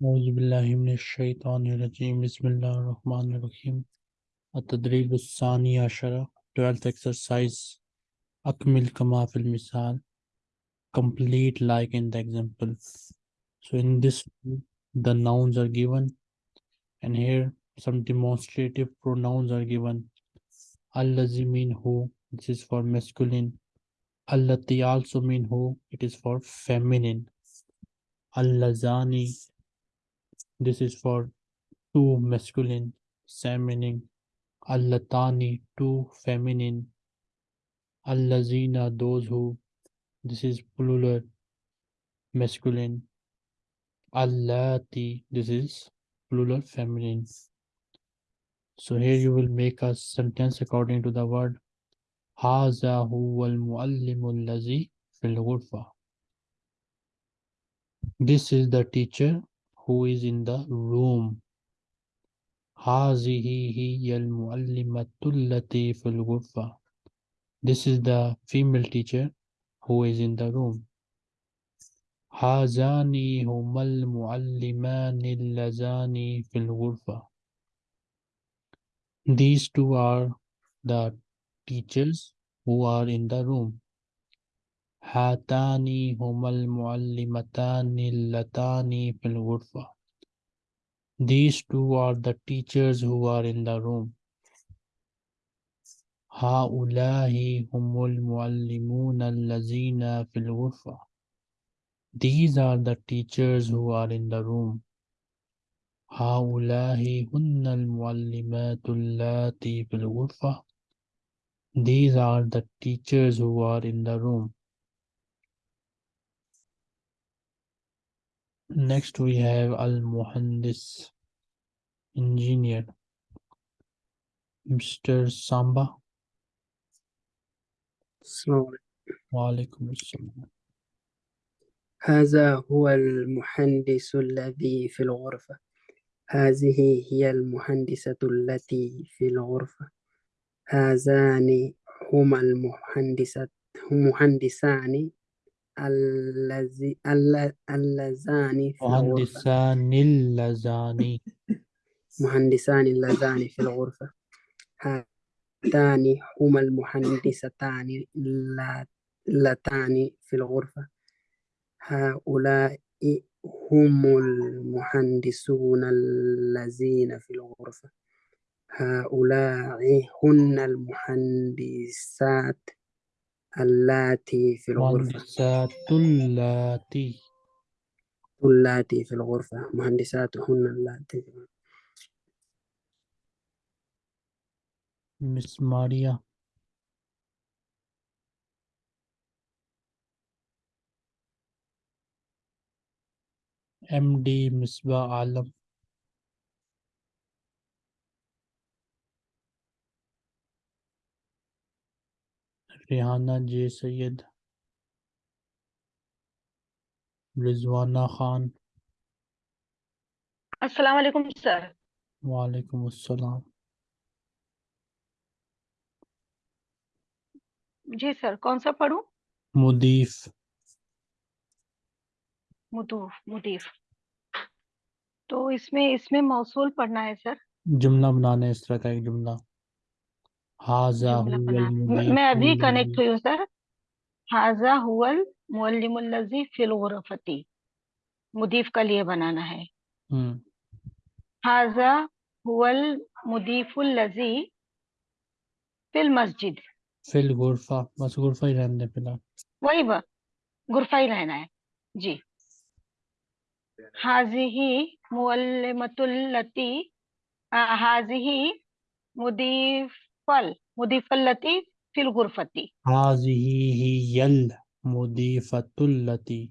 Auzubillahiminashaitanirajim. Bismillah ar-Rahman ar-Rahim. At-Tadrib Ashara. 12th exercise. Akmil kama fil misal. Complete like in the example. So in this, the nouns are given. And here, some demonstrative pronouns are given. Allazi mean who. This is for masculine. Allati also mean who. It is for feminine. Allazani this is for two masculine feminine allatani two feminine allazina those who this is plural masculine allati this is plural feminine so here you will make a sentence according to the word هذا هو المعلم الذي في الغرفة This is the teacher who is in the room. هذه هي المعلمة التي في الغرفة. This is the female teacher who is in the room. هذان هما المعلمان اللذان في الغرفة. These two are the teachers who are in the room. هاتان هما المعلمتان اللتان في الغرفة. These two are the teachers who are in the room. هؤلاء هم المعلمون الذين في الغرفة. These are the teachers who are in the room. هؤلاء هن المعلمات اللاتي في الغرفة. These are the teachers who are in the room. Next we have Al-Muhandis, engineer. Mr. Samba. السلام عليكم. Walaikum assalam. هذا هو المهندس الذي في الغرفة هذه هي المهندسة التي في الغرفة هذان هما المهندسة مهندسان الذي الل- اللذان في الغرفة. مهندسان اللذان. مهندسان اللذان في الغرفة. هاتان هما المهندستان الل- اللتان في الغرفة. هؤلاء هم المهندسون الذين في الغرفة. هؤلاء هن المهندسات اللاتي في الغرفة مهندسات اللاتي اللاتي في الغرفة مهندسات هن اللاتي في الغرفة. Miss Maria. MD Misbah Alam. J J. Rizwana Khan. अस्सलाम वालेकुम sir Walaikum assalam. जी sir कौन सा पढ़ूं मुदीफ मुदूफ मुदीफ तो इसमें इसमें मौसूल पढ़ना है सर जुमला बनाना है इस तरह का एक जुमला हाजा मैं- अभी कनेक्ट हुई हूँ सर हाजा हुवल मुअल्लिमुल लज़ी फिल गुरफती। मुदीफ का लिए बनाना है। हम्म। हाजा हुवल मुदीफुलजी फिल मस्जिद। फिल गुरफा बस गुरफा ही रहने फ़िलहाल। वही ब- गुरफा ही रहना है। जी। हाजिही मुअल्लिमतुल लती आ, हाजिही मुदीफल فل مضيفة التي في الغرفة هذه هي المضيفة التي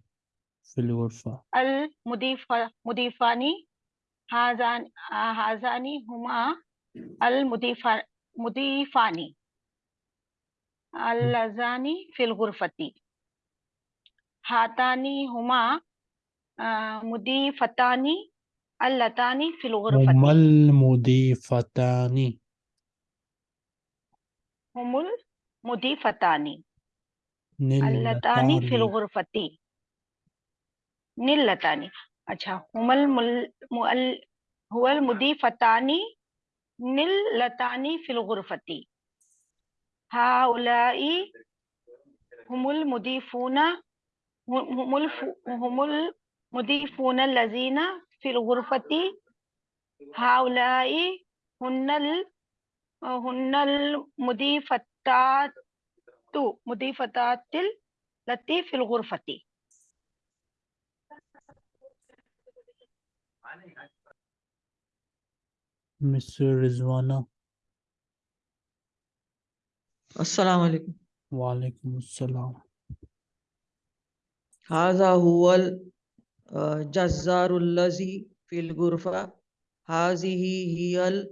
في الغرفة. المضيفة مضيفان هذان هذان هما المضيفة مضيفان اللذان في الغرفة هاتان هما آه، مضيفتان اللتان في الغرفة هما المضيفتان अल लतानी फिल गुरफती हुमल मुदीफतानी हुमुल मुदीफतानी अल्लतानी फिल निल्लतानी गुरफती निल्लतानी अच्छा हुमल मुल मुअल हुवल मुदीफतानी निल लतानी फिल गुरफती हाउलाई हुमुल मुदीफूना हु- हुमुल फु- हुमुल मुदीफूना लजीना هن المضيفات مضيفتات التي في الغرفة مستر رزوانا السلام عليكم وعليكم السلام هذا هو الجزار الذي في الغرفة هذه هي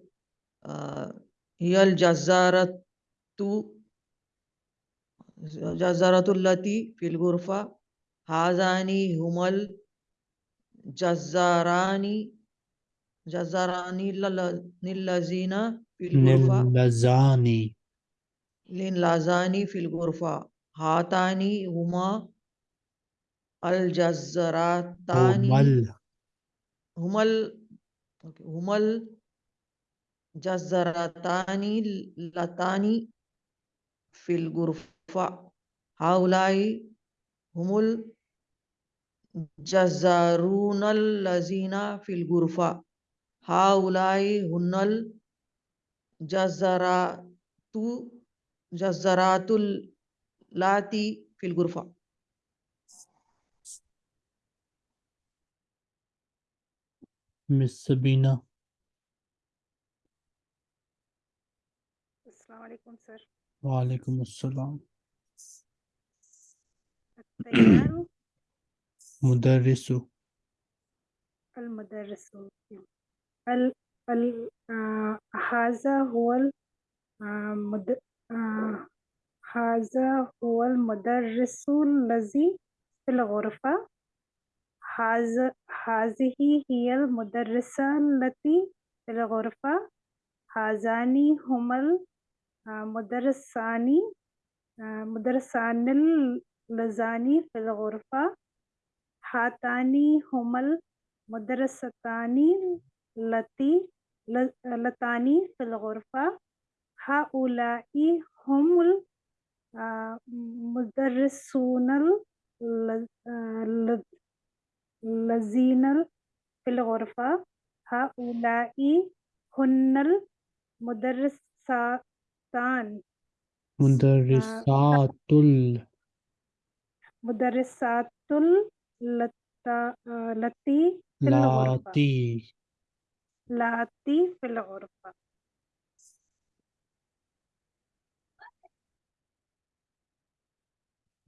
هي الجزارة جزارة التي في الغرفة. هذان هما الجزاران جزاران الذين في الغرفة. للزاني للزاني في الغرفة. هاتان هما الجزرتان هما هما جزرتان لتان في الغرفة. هؤلاء هم الجزارون الذين في الغرفة. هؤلاء هن الجزرات جزرات اللاتي في الغرفة. Miss Sabina عليكم سر. وعليكم السلام. مدرس. المدرس. ال ال آه، هذا هو المد آه، آه، هذا هو المدرس الذي في الغرفة. هذه هي المدرسة التي في الغرفة. هذان هما مدرس ثاني مدرس ثاني لزاني في الغرفة. حاتاني هما المدرستان التي لتاني في الغرفة. هؤلاء هم المدرسون الذين في الغرفة. هؤلاء هن المدرسات आ, ल- लजीनल फिल गुरफा हाउलाई हुन्नल मुदरसातान मुदर्रिसातुल मुदरसातुल लता आ, लती फिल गुरफा लाती लाती फिल गुरफा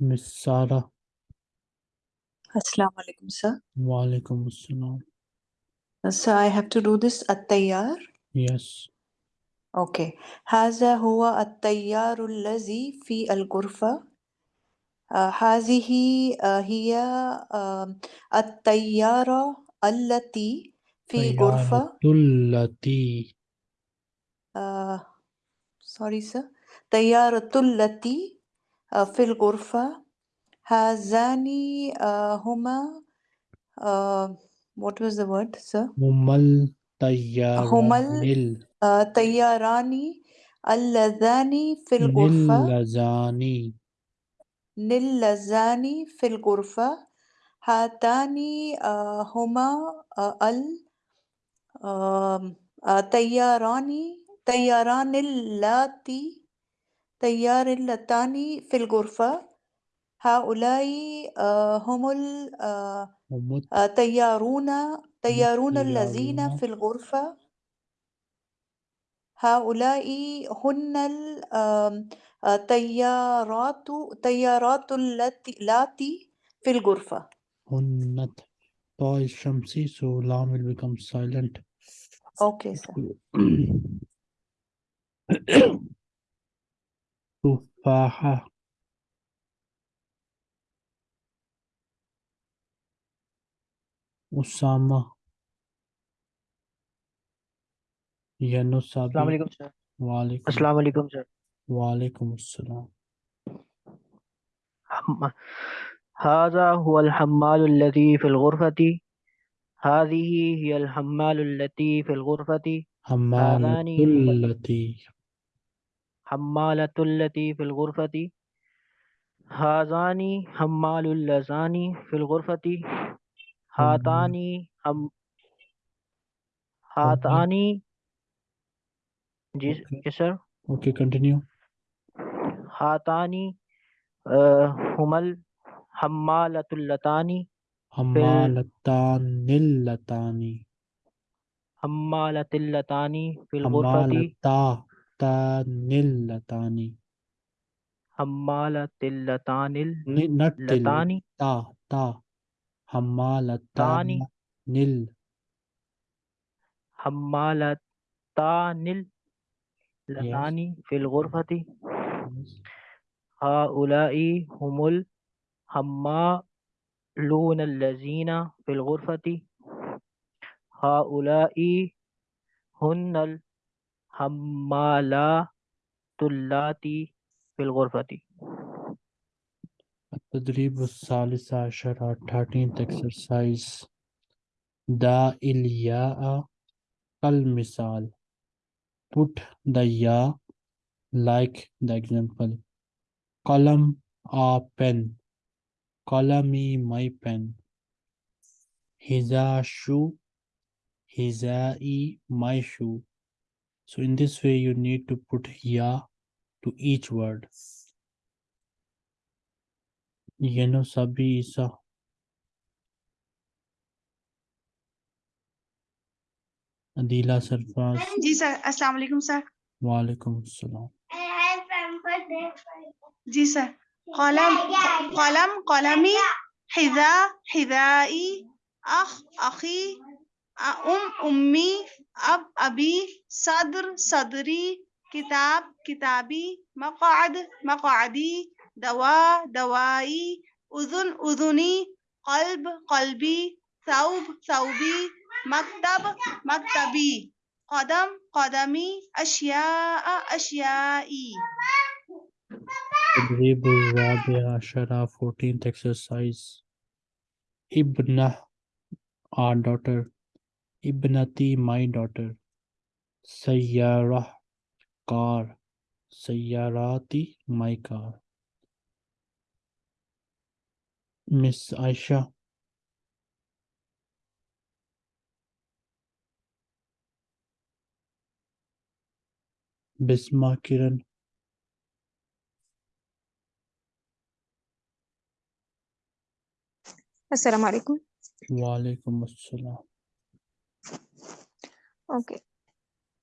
मिस सारा Assalamu alaikum, sir. वालेकुम अस्सलाम Uh, So I have to do this at-tayyar. Yes Okay. هذا هو التيار الذي في الغرفة. آه، هذه آه، هي آه، الطيارة التي في غرفة. التي آه، sorry sir. طيارة التي آه، في الغرفة. هذان آه، هما آه، what was the word sir? هما الطياران ال- آه، طياران اللذان في الغرفة. اللذان نلزان في الغرفة. هاتان آه، هما آه، ال آم، آه، طياران طياران اللاتي طيار اللتان في الغرفة. هؤلاء آه، هم ال- آه، هم آه، طيارون طيارون الذين الطيارون في الغرفة. هؤلاء هن الطيارات طيارات التي التي في الغرفة. هن طاء الشمسي so lam will become silent. Okay, sir. تفاحة. أسامة. ينصبي अस्सलाम वालेकुम sir वालेकुम अस्सलाम वालेकुम सर वालेकुम अस्सलाम हम- هذا هو الحمال الذي في الغرفة هذه هي الحمال التي في الغرفة حمالة آذاني هم- التي حمالة التي في الغرفة هذان حمال اللذان في الغرفة هاتان هم هاتان जी सर। ओके कंटिन्यू हातानी हमल हम्मालतुल्लतानी हम्मालतानिल्लतानी। हम्मालतिल्लतानी फिल हम्मालतानिल्लतानी। ता اثنان في الغرفة هؤلاء هم الحمالون الذين في الغرفة هؤلاء هن الحمالات اللاتي في الغرفة التدريب الثالث عشر 13th exercise. دا إلياء كالمثال. Put the ya like the example. Column a pen. Qalami my pen. Hiza shoe hizai my shoe so in this way you need to put ya to each word. Yeno Sabi Isa. Adila Sarfaz. Ji sir अस्सलाम वालेकुम sir Walaikum Salam. जी sir कलम कलम कलमी حذاء حذائي أخ أخي أم أمي أب أبي صدر صدري كتاب كتابي مقعد مقعدي دواء دوائي أذن أذني قلب قلبي ثوب ثوبي مكتب مكتبي قدم قدمي أشياء أشيائي تدريب الرابع عشر 14th exercise. Ibna, our daughter. Ibnati, my daughter. Sayyarah, car. Sayyarati, my car. Miss Aisha. Bisma Kiran. السلام عليكم Walaikum Assalam. أوكي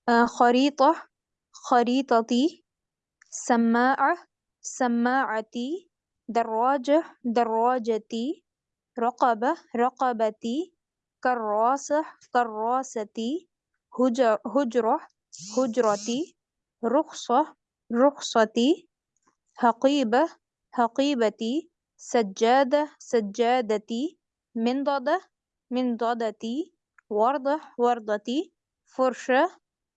آه خريطة خريطتي سماعة سماعتي دراجة دراجتي رقبة رقبتي كراسة كراستي هجر هجرة هجرتي رخصة رخصتي حقيبة حقيبتي سجادة سجادتي منضدة منضدتي وردة وردتي فرشة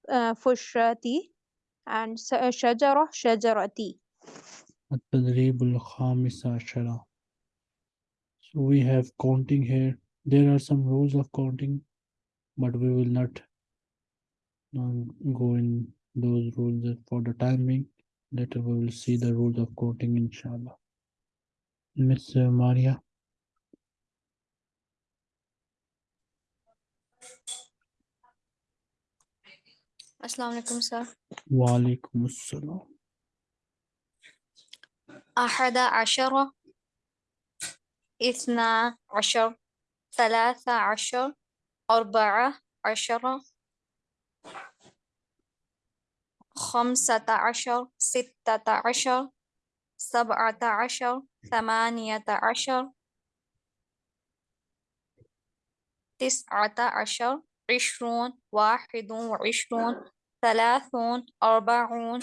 آه، فرشاتي س- شجرة شجرتي التدريب الخامس عشر. So we have counting here. There are some rules of counting, but we will not um, go in those rules for the time being. Later we will see the rules of counting inshallah. Miss uh, Maria. السلام عليكم سر Walaikum Assalam. أحد عشر اثنا عشر ثلاثة عشر أربعة عشر خمسة عشر ستة عشر سبعة عشر ثمانية عشر تسعة عشر عشرون واحد وعشرون ثلاثون أربعون.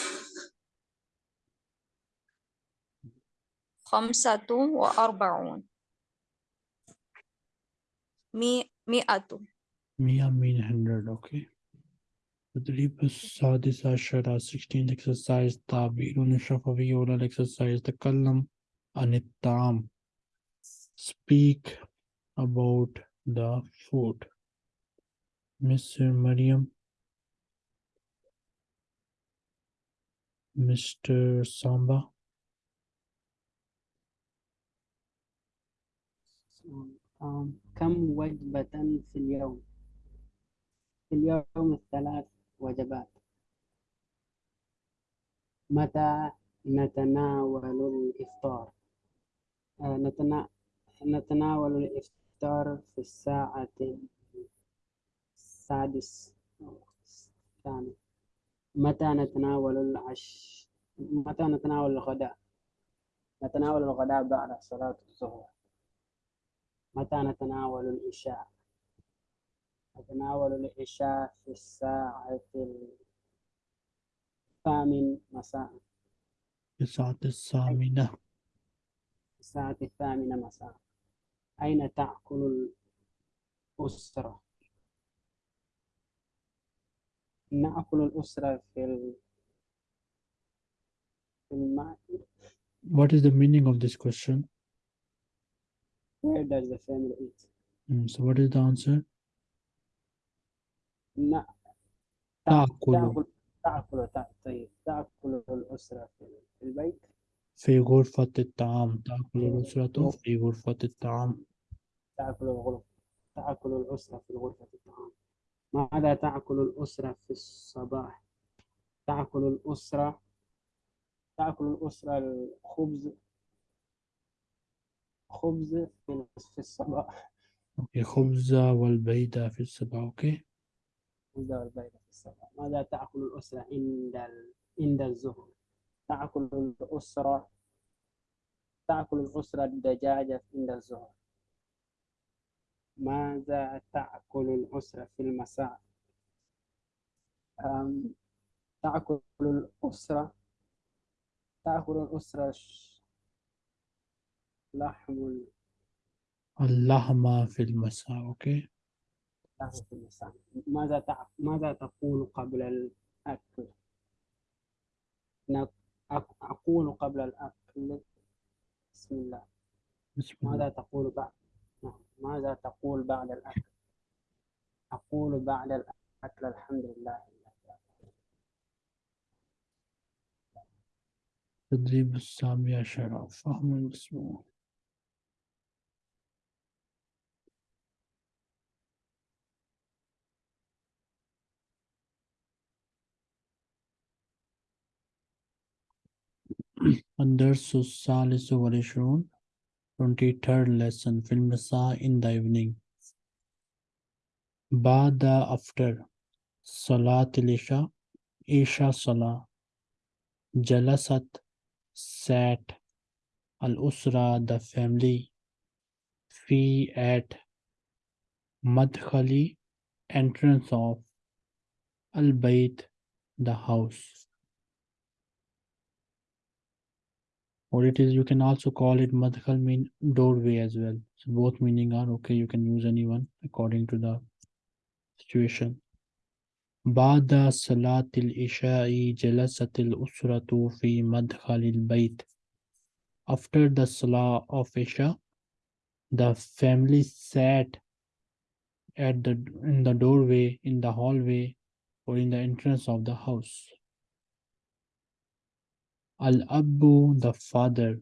خمسة وأربعون. مي مئة. Mia mean hundred, okay. تدريب السادس عشر 16th exercise تعبير شفوي oral exercise تكلم عن الطعام speak about the food. Miss Mariam. Mr. Samba. آم، كم وجبة في اليوم؟ في اليوم الثلاث وجبات متى نتناول الإفطار؟ آه، نتنا... نتناول الإفطار في الساعة السادس الثاني متى نتناول العش متى نتناول الغداء؟ نتناول الغداء بعد صلاة الظهر متى نتناول العشاء؟ نتناول العشاء في الساعة الثامن مساء الساعة الثامنة الساعة الثامنة مساء أين تأكل الأسرة؟ نأكل الأسرة في ال... في الماء What is the meaning of this question? Where does the family eat? Mm, so what is the answer? ن... تأكل تأكل تأكل تأ- طيب تأكل الأسرة في البيت. في غرفة الطعام. تأكل الأسرة في غرفة. الطعام. تأكل الغرفة تأكل الأسرة في غرفة الطعام. ماذا تأكل الأسرة في الصباح؟ تأكل الأسرة تأكل الأسرة الخبز. خبز في في الصباح. أوكي خبز والبيضة في الصباح أوكي. خبز والبيض في الصباح ماذا تأكل الأسرة عند ال... عند الظهر؟ تأكل الأسرة تأكل الأسرة الدجاجة عند الظهر ماذا تأكل الأسرة في المساء؟ أم، تأكل الأسرة تأكل الأسرة لحم ال- اللحمة في المساء أوكي لحم في المساء ماذا تع... ماذا تقول قبل الأكل؟ أقول قبل الأكل. بسم الله. بسم الله. ماذا تقول بعد؟ نعم. ماذا تقول بعد الأكل؟ أقول بعد الأكل الحمد لله. تدريب السامي عشر فهم المسموع Undersus Salis Varishun, 23rd lesson, Filmrasa in the evening. Bada after Salatil Isha, Isha Salah. Jalasat sat Al Usra, the family. Fi at Madkhali, entrance of Al Bait, the house. or it is you can also call it madkhal mean doorway as well so both meaning are okay you can use anyone according to the situation بعد صلاة العشاء جلست الأسرة في مدخل البيت after the salah of Isha the family sat at the in the doorway in the hallway or in the entrance of the house Al-Abu, the father.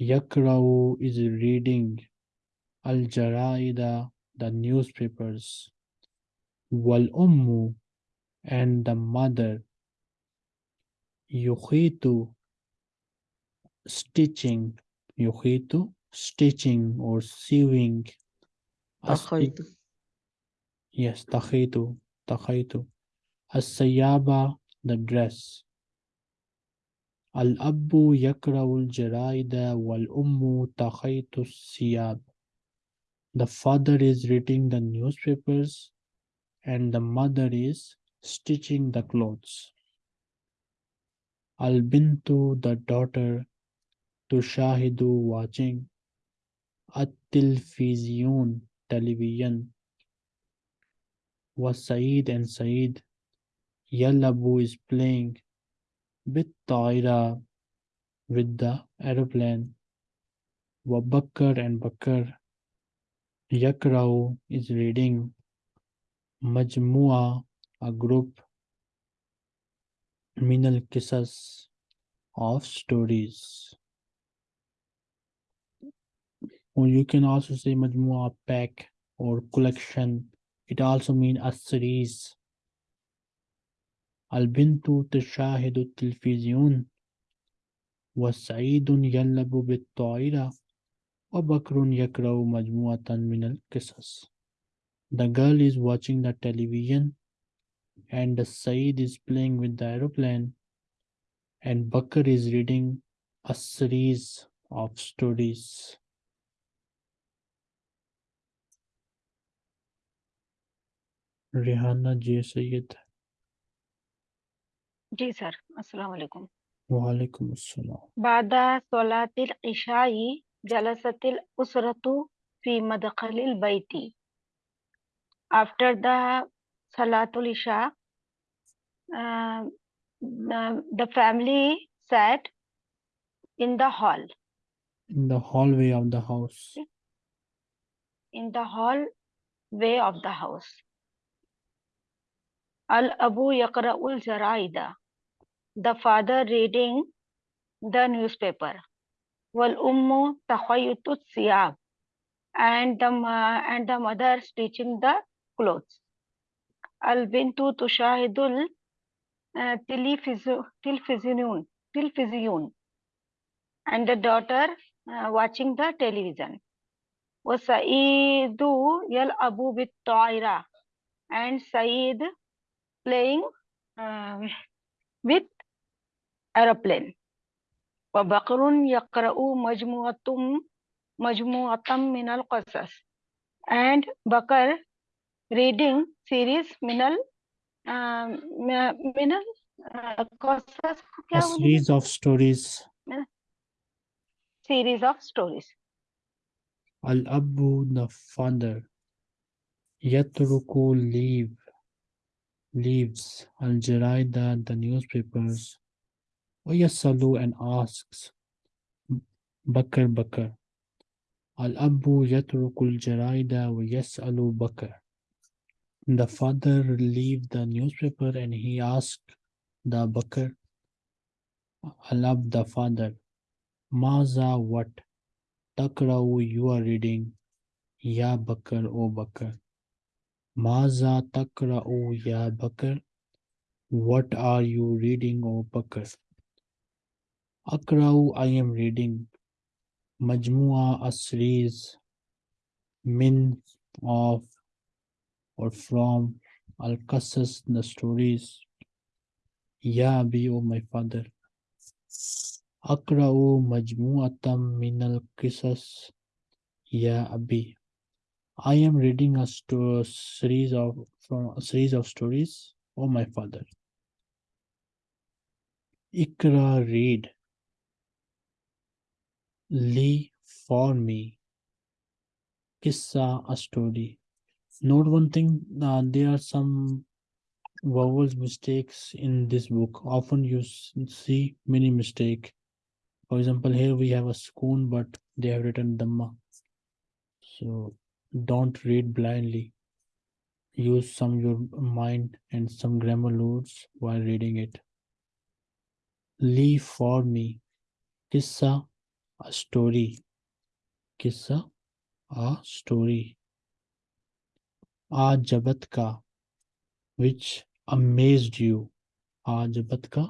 Yakra'u is reading. Al-Jara'ida, the newspapers. Wal-Ummu, and the mother. Yuhitu, stitching. Yuhitu, stitching or sewing. Takhaitu. Yes, takhitu, takhitu. As-sayaba, the dress. Al-Abbu yakra'u al-jaraida wal-Ummu takhaitu siyab. The father is reading the newspapers and the mother is stitching the clothes. Al-Bintu, the daughter, Tushahidu, watching. At-Tilfiziyun, television. Was Saeed and Saeed. Yalabu is playing. Bit Taira with the aeroplane. Bakr and Bakr. Yakrau is reading. Majmua, a group. Minal Kisas of stories. Or you can also say Majmua pack or collection. It also means a series. البنت تشاهد التلفزيون وسعيد يلعب بالطائرة وبكر يقرأ مجموعة من القصص The girl is watching the television and Saeed is playing with the aeroplane and Bakr is reading a series of stories. Rihanna J. Sayyid. Ji sir, আসসালামু আলাইকুম ওয়ালাইকুম আসসালাম বাদা সলাতিল ইশাই জালাসাতিল উসরাতু after the salatul isha the, family sat in the hall in the hallway of the house in the hallway of the house Al-Abu Yaqra'ul Jaraida the father reading the newspaper. Wal ummu takhayyutut siyab and the and the mother stitching the clothes. Al bintu tushahidul uh, television television and the daughter uh, watching the television. Yal'abu bit ta'ira and said playing um, with aeroplane. وبقر يقرأ مجموعة مجموعة من القصص. And Bakar reading series minal uh, minal uh, qasas a series of stories. series of stories. al abu the father yatruku leave. Leaves. Al Jaraida, the newspapers. Wayasalu and asks. Bakr Bakr. Al Abu Yatruku al Jaraida Wayasalu Bakr. The father leave the newspaper and he asked the Bakr. Al Ab, the father. Maza what? Takrau, you are reading. Ya Bakr, O Bakr. Maza takra'u ya Bakr. What are you reading, O Bakr? Akra'u, I am reading. Majmua, a series. Min, of, or from. Al-Qasas, the stories. Ya Abi, O my father. Akra'u majmu'atam min al-qisas. Ya Abi. I am reading a series of from a series of stories. Oh my father. Ikra read. Li for me. Kissa a story. Note one thing, uh, there are some vowels mistakes in this book. Often you see many mistake. For example, here we have a spoon, but they have written dhamma. So don't read blindly. Use some your mind and some grammar rules while reading it. Leave for me. Kissa, a story. Kissa, a story. Ajabatka, which amazed you. Ajabatka,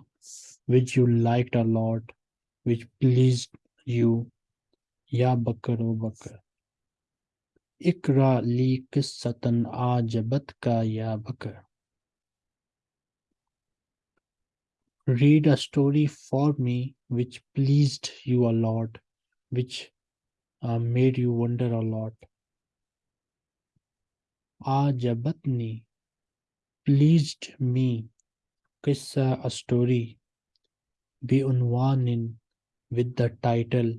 which you liked a lot, which pleased you. Ya Bakar, O Bakar. Read a story for me which pleased you a lot, which uh, made you wonder a lot. Ajabatni pleased me. Kissa a story. Bi unwanin with the title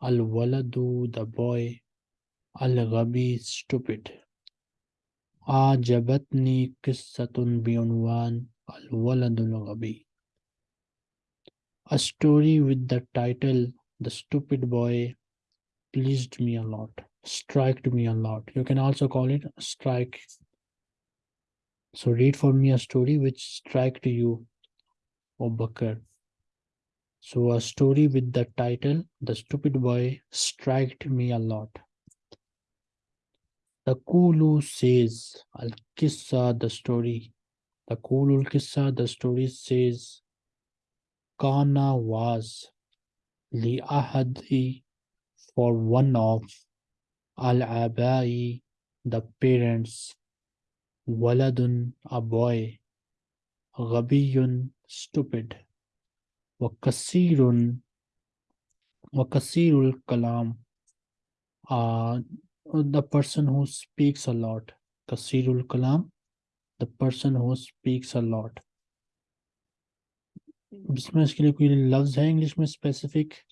Al Waladu the boy Ghabi stupid. Bi unwan Al Waladul Ghabi. A story with the title The Stupid Boy pleased me a lot. strike me a lot. You can also call it strike. So read for me a story which strike to you, O Bakr. So a story with the title The Stupid Boy Striked Me a Lot. The Kulu says, Al Kissa, the story. The Kulul Kissa, the story says, Kana was Li Ahadi for one of Al Abai, the parents, Waladun, a boy, Ghabiyun, stupid, Wakasirun, Wakasirul Kalam, a." the person who speaks a lot. Kasirul Kalam, the person who speaks a lot. Bismash ke liye koi loves hai English mein specific?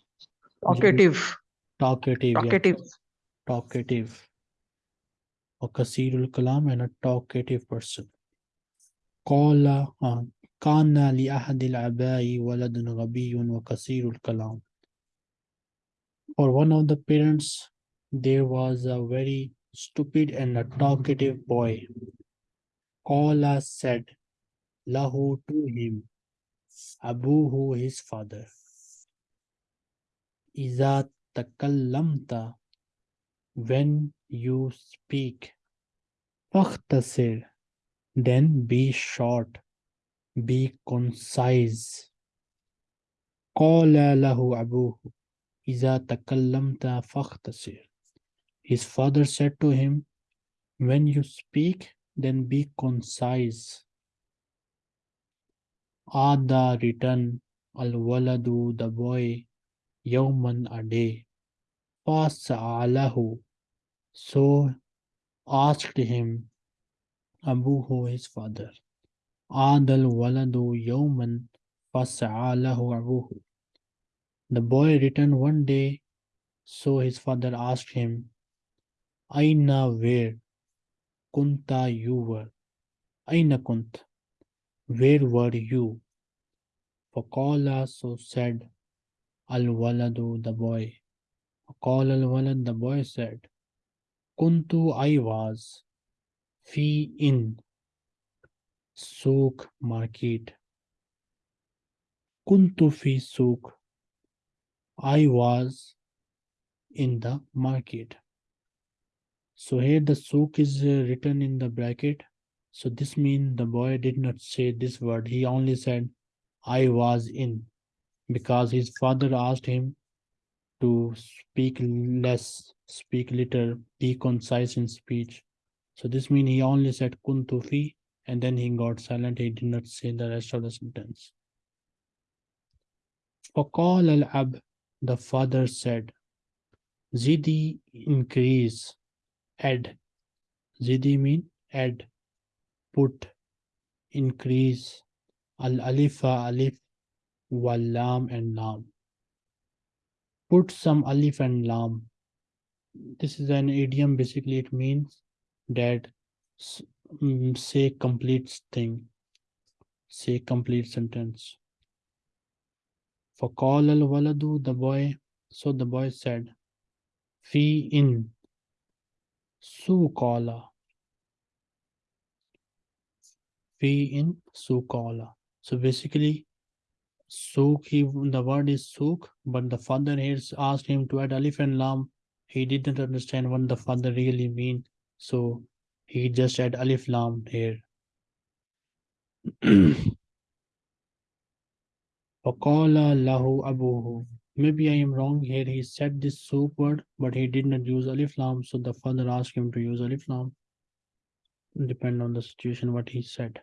Talkative. Talkative. Talkative. Yeah. Kasirul Kalam and a talkative person. Kala, kana li ahadil abai waladun rabiyun wa Kasirul Kalam. Or one of the parents there was a very stupid and a talkative boy. Qala said, Lahu to him, Abuhu his father. Iza takallamta, when you speak, fakhtasir, then be short, be concise. Qala lahu abuhu, Iza takallamta fakhtasir. His father said to him, When you speak, then be concise. Ada return al waladu the boy yawman a day. Fasa'alahu. So asked him Abuhu his father. Adal waladu yawman fasa'alahu abuhu. The boy returned one day, so his father asked him, Aina where? Kunta you were. Aina kunt? Where were you? Faqala so said Al waladu the boy. Faqala al walad the boy said, Kuntu I was fi in souk market. Kuntu fi souk I was in the market. So here the sook is uh, written in the bracket. So this means the boy did not say this word. He only said, I was in, because his father asked him to speak less, speak little, be concise in speech. So this means he only said "kuntufi," and then he got silent. He did not say the rest of the sentence. Faqal al-ab, the father said, Zidi increase, add. Zidi mean add. Put. Increase. Al alifa alif wal lam and lam. Put some alif and lam. This is an idiom. Basically it means that mm, say complete thing. Say complete sentence. For call al waladu the boy. So the boy said fi in. سوقالا في in سوقالا so basically souk he the word is souk but the father here asked him to add alif and lam he didn't understand what the father really mean so he just add alif lam here فقال له أبوه Maybe I am wrong here. He said this soup word, but he did not use alif lam. So the father asked him to use alif lam. Depend on the situation, what he said.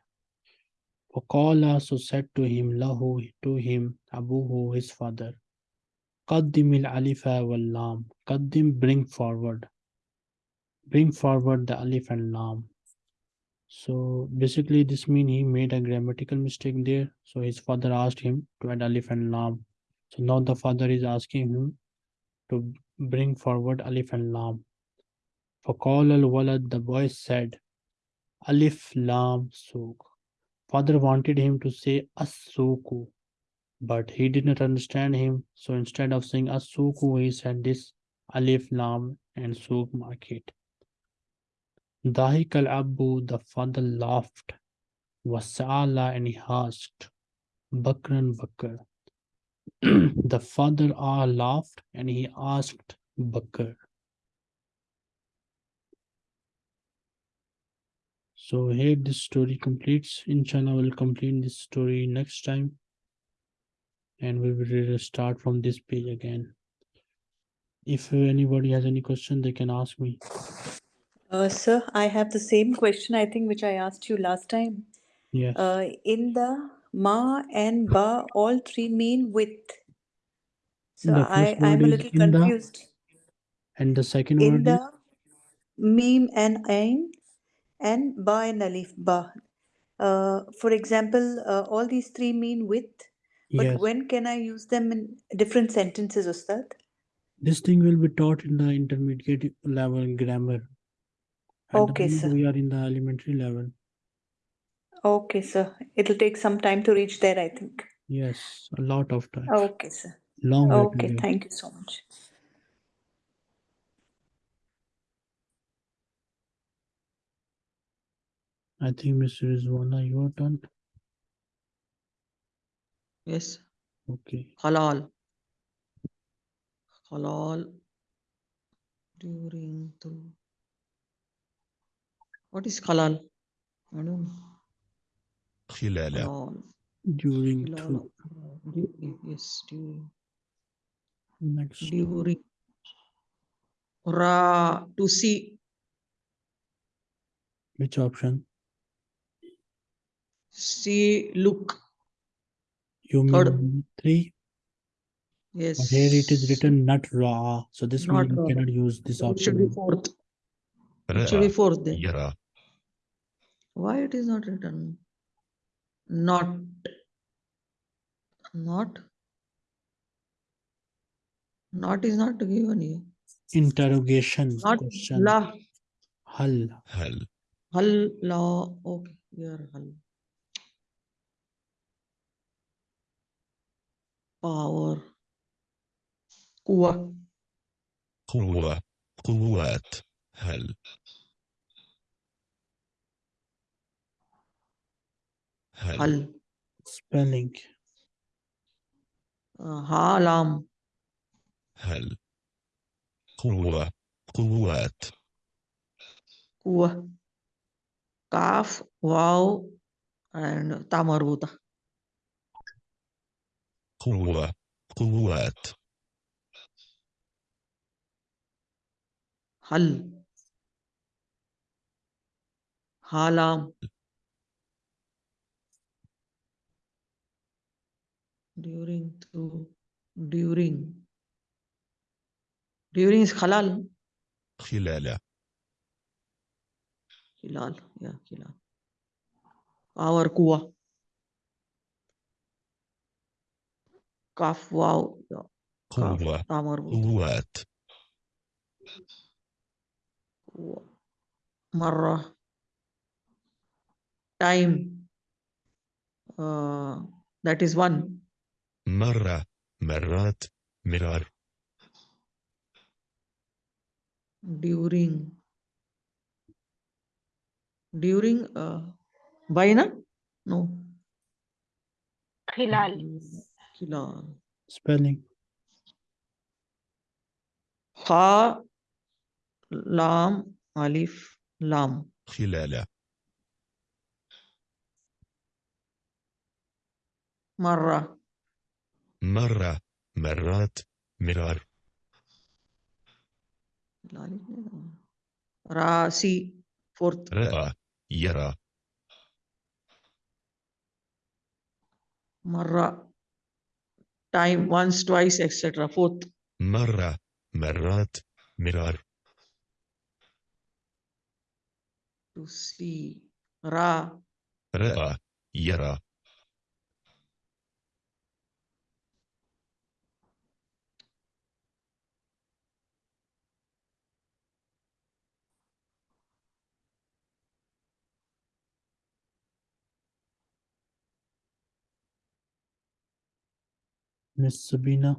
Faqala so said to him, lahu to him, abuhu his father. Kaddimil alifa wal lam. Qaddim bring forward. Bring forward the alif and lam. So basically this means he made a grammatical mistake there. So his father asked him to add alif and lam So now the father is asking him to bring forward alif and lam. فقال الولد the boy said alif lam souk. Father wanted him to say as-suku, but he did not understand him. So instead of saying as-suku, he said this alif lam and souk market. Dahik al Abu, the father laughed, Wasala, and he asked, Bakran Bakr. the father ah laughed and he asked Bakr. So here this story completes. Inshallah, we'll complete this story next time. And we will start from this page again. If anybody has any question, they can ask me. Uh, sir, I have the same question, I think, which I asked you last time. Yes. Uh, in the ma and ba, all three mean with. So The I, first I'm a word is little in the- confused. and the second In word is the meme and ain and ba and alif ba. Uh, for example, uh, all these three mean with, but yes. when can I use them in different sentences, Ustad? This thing will be taught in the intermediate level grammar. At Okay, moment sir. we are in the elementary level. Okay, sir. It'll take some time to reach there, I think. Yes, a lot of time. Okay, sir. Long way Okay, thank you so much. I think Mr. Rizwana, your turn. Yes. Okay. Halal. Halal. During the. What is halal? I don't know. خلال Halal. During Halal. through During. Yes. During. next. During. Ra. To see. Which option? See. Look. You mean Third. number three? Yes. But here it is written not ra'a. So this Not means you ra'a. cannot use this So it should be option. fourth. It should be رأى fourth then. يرى Why it is not written? Not. Not. Not is not given here. Interrogation Not question. la. Hal. هل Hal la. Okay. Here hal. Power. Kuwa. قوة قوات هل هل spelling. هالم هل قوة قوات. قوة. قاف واو يعني تاع مربوطة. قوة قوات. هل هالام During through. During. During is halal. خلال Hilal, yeah, Hilal. Power kuwa. Kaf wow, yeah, kaf قوة tamar قوات kuwa. Marra. Time. Uh, that is one. مرة مرات مرار. During. During uh, بين no. خلال. خلال. Spelling. ح لام ألف لام خلال. مرة مرة مرات مرار Rasi. Fourth. رأى يرى Marra. Time once, twice, etc. Fourth. مرة مرات مرار To see. Ra. رأى يرى Miss Sabina.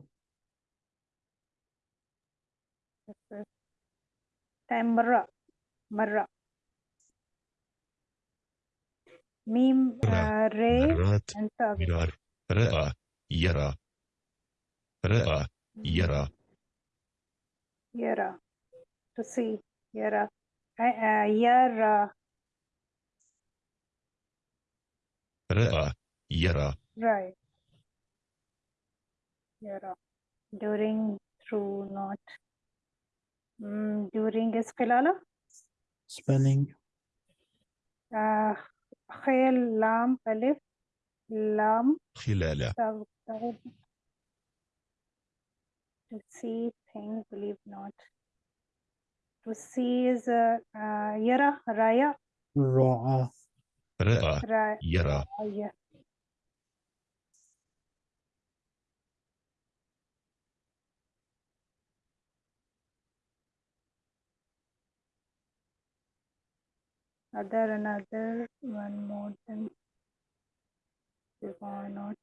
Time مرة مرة. ميم. آه ري مرات رأى يرى. رأى يرى. يرى. To see يرى. آه، آه، يرى. رأى يرى. Right. يرى during through not mm, during is خلالة spelling آه خيل لام ألف لام خلال تغ- تغ- to see think believe not to see is uh, uh, يرى راية رعى رأى راية يرى other another one more than we why not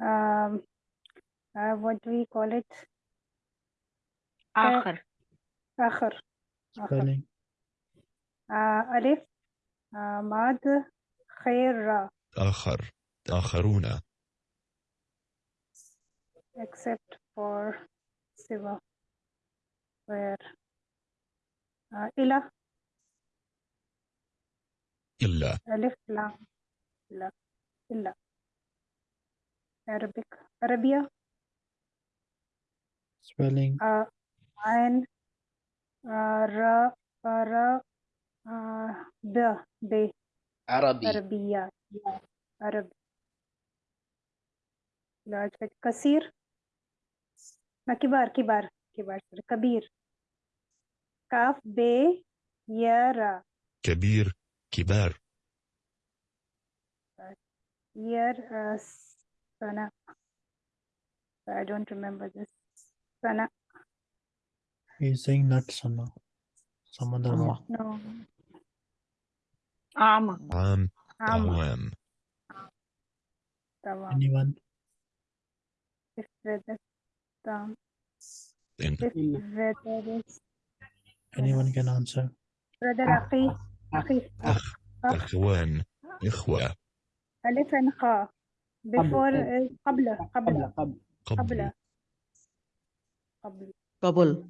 um uh, what do we call it آخر آخر آخر spelling آه ألف آه ماد خير را آخر آخرون except for Siva where uh, إلى إلا. ألف لام. لا. إلا. Arabic عربية. Spelling. عين. را. را. آه ب. ب. عربي. عربية. عربي. large cut- كثير ما كبار كبار كبار. كبير. كاف. ب. يا را. كبير. كبار year uh, sana I don't remember this sana he's saying not sana some other Amma. one no أعمى عام عام أعوام تمام anyone if weather تمام إن if weather is anyone can answer brother أخي أخي أخ أخوان إخوة. ألف خاء before قبل. is قبل قبل. قبل قبل. قبل. قبل.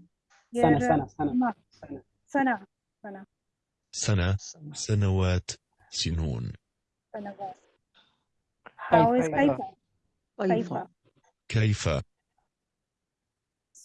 سنة سنة سنة. سنة سنة. سنة سنوات سنون. سنوات. كيف؟ كيف؟